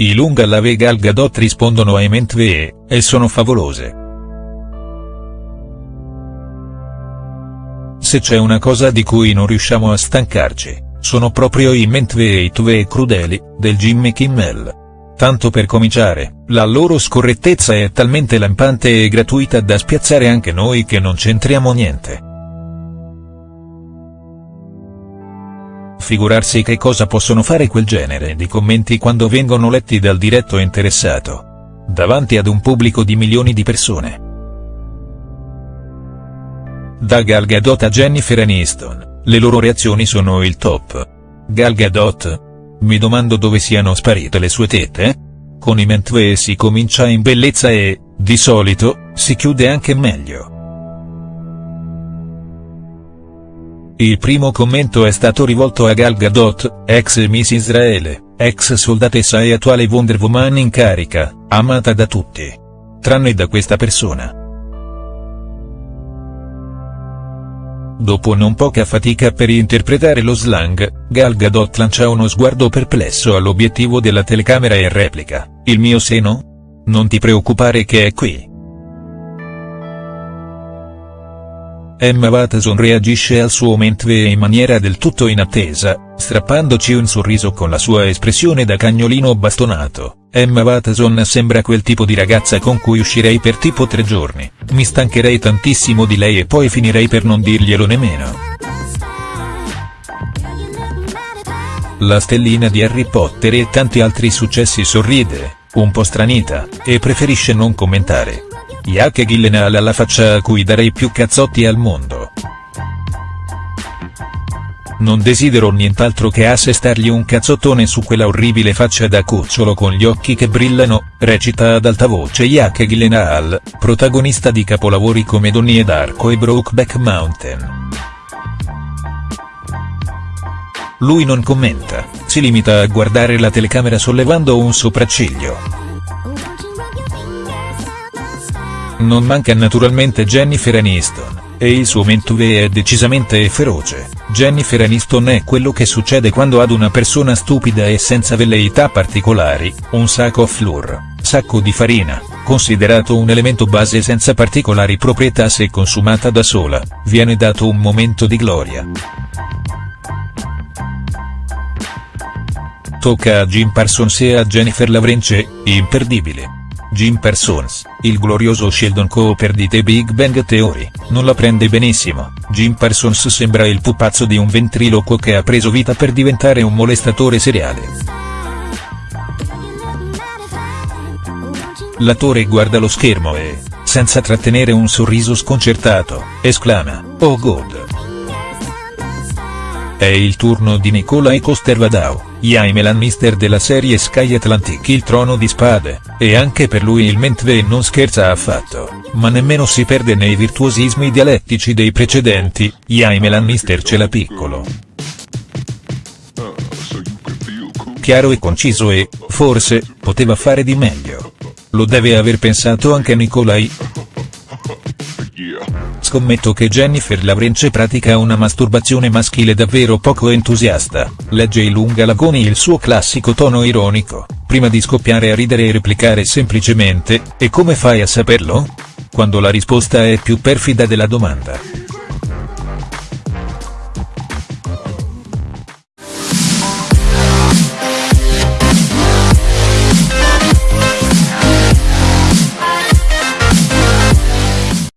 I Lunga la Vega Gal Gadot rispondono ai Mentve, e sono favolose. Se c'è una cosa di cui non riusciamo a stancarci, sono proprio i Mentve e crudeli, del Jimmy Kimmel. Tanto per cominciare, la loro scorrettezza è talmente lampante e gratuita da spiazzare anche noi che non c'entriamo niente. Figurarsi che cosa possono fare quel genere di commenti quando vengono letti dal diretto interessato. Davanti ad un pubblico di milioni di persone. Da Gal Gadot a Jennifer Aniston, le loro reazioni sono il top. Gal Gadot, mi domando dove siano sparite le sue tette? Con i Mentve si comincia in bellezza e, di solito, si chiude anche meglio. Il primo commento è stato rivolto a Gal Gadot, ex Miss Israele, ex soldatessa e attuale Wonder Woman in carica, amata da tutti. Tranne da questa persona. Dopo non poca fatica per interpretare lo slang, Gal Gadot lancia uno sguardo perplesso all'obiettivo della telecamera e replica, il mio seno? Non ti preoccupare che è qui. Emma Watson reagisce al suo mentve in maniera del tutto inattesa, strappandoci un sorriso con la sua espressione da cagnolino bastonato. Emma Watson sembra quel tipo di ragazza con cui uscirei per tipo tre giorni, mi stancherei tantissimo di lei e poi finirei per non dirglielo nemmeno. La stellina di Harry Potter e tanti altri successi sorride, un po' stranita, e preferisce non commentare. Jake Gyllenhaal alla faccia a cui darei più cazzotti al mondo. Non desidero nient'altro che assestargli un cazzottone su quella orribile faccia da cucciolo con gli occhi che brillano, recita ad alta voce Jake Gyllenhaal, protagonista di capolavori come Donnie d'Arco e Brokeback Mountain. Lui non commenta, si limita a guardare la telecamera sollevando un sopracciglio. Non manca naturalmente Jennifer Aniston, e il suo mentue è decisamente feroce. Jennifer Aniston è quello che succede quando ad una persona stupida e senza velleità particolari, un sacco flour, sacco di farina, considerato un elemento base senza particolari proprietà se consumata da sola, viene dato un momento di gloria. Tocca a Jim Parsons e a Jennifer Lavrenche, imperdibile. Jim Parsons, il glorioso Sheldon Cooper di The Big Bang Theory, non la prende benissimo, Jim Parsons sembra il pupazzo di un ventriloquo che ha preso vita per diventare un molestatore seriale. L'attore guarda lo schermo e, senza trattenere un sorriso sconcertato, esclama, oh god. È il turno di Nikolai Coster-Waldau, Jaime Lannister della serie Sky Atlantic Il Trono di Spade, e anche per lui il Mentve non scherza affatto, ma nemmeno si perde nei virtuosismi dialettici dei precedenti, Jaime Lannister ce l'ha piccolo. Chiaro e conciso e, forse, poteva fare di meglio. Lo deve aver pensato anche Nikolai. Scommetto che Jennifer Lavrenche pratica una masturbazione maschile davvero poco entusiasta, legge il lunga lagoni il suo classico tono ironico, prima di scoppiare a ridere e replicare semplicemente, e come fai a saperlo? Quando la risposta è più perfida della domanda.